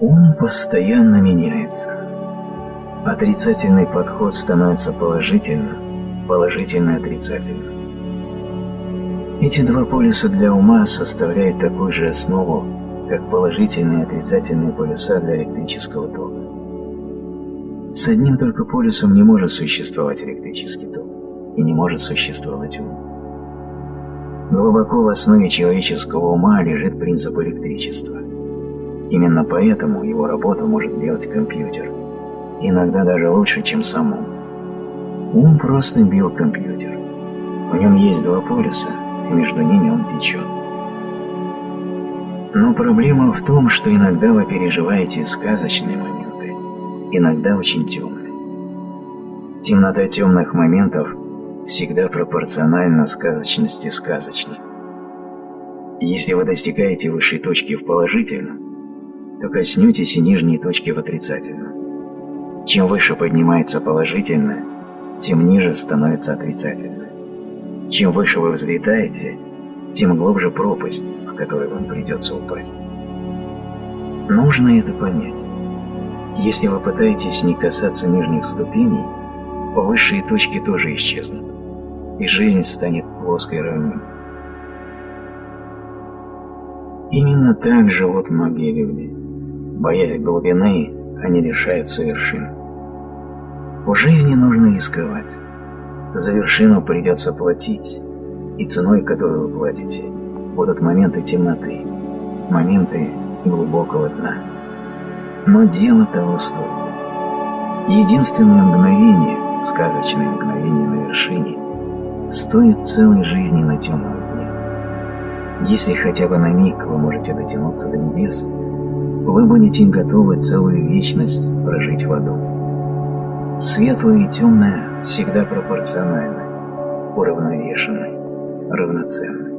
Ум постоянно меняется. Отрицательный подход становится положительным, положительный – отрицательным. Эти два полюса для ума составляют такую же основу, как положительные и отрицательные полюса для электрического тока. С одним только полюсом не может существовать электрический ток, и не может существовать ум. Глубоко в основе человеческого ума лежит принцип электричества. Именно поэтому его работу может делать компьютер, иногда даже лучше, чем сам ум. Ум просто биокомпьютер. В нем есть два полюса, и между ними он течет. Но проблема в том, что иногда вы переживаете сказочные моменты, иногда очень темные. Темнота темных моментов всегда пропорциональна сказочности сказочных. Если вы достигаете высшей точки в положительном, то коснетесь и нижней точки в отрицательном. Чем выше поднимается положительное, тем ниже становится отрицательное. Чем выше вы взлетаете, тем глубже пропасть, в которой вам придется упасть. Нужно это понять. Если вы пытаетесь не касаться нижних ступеней, высшие точки тоже исчезнут, и жизнь станет плоской равниной. Именно так живут многие люди. Боясь глубины, они лишаются вершин. В жизни нужно рисковать. За вершину придется платить, и ценой, которую вы платите, будут моменты темноты, моменты глубокого дна. Но дело того стоит. Единственное мгновение, сказочное мгновение на вершине, стоит целой жизни на темном дне. Если хотя бы на миг вы можете дотянуться до небес, вы будете готовы целую вечность прожить в аду. Светлое и темное всегда пропорциональны, уравновешены равноценны.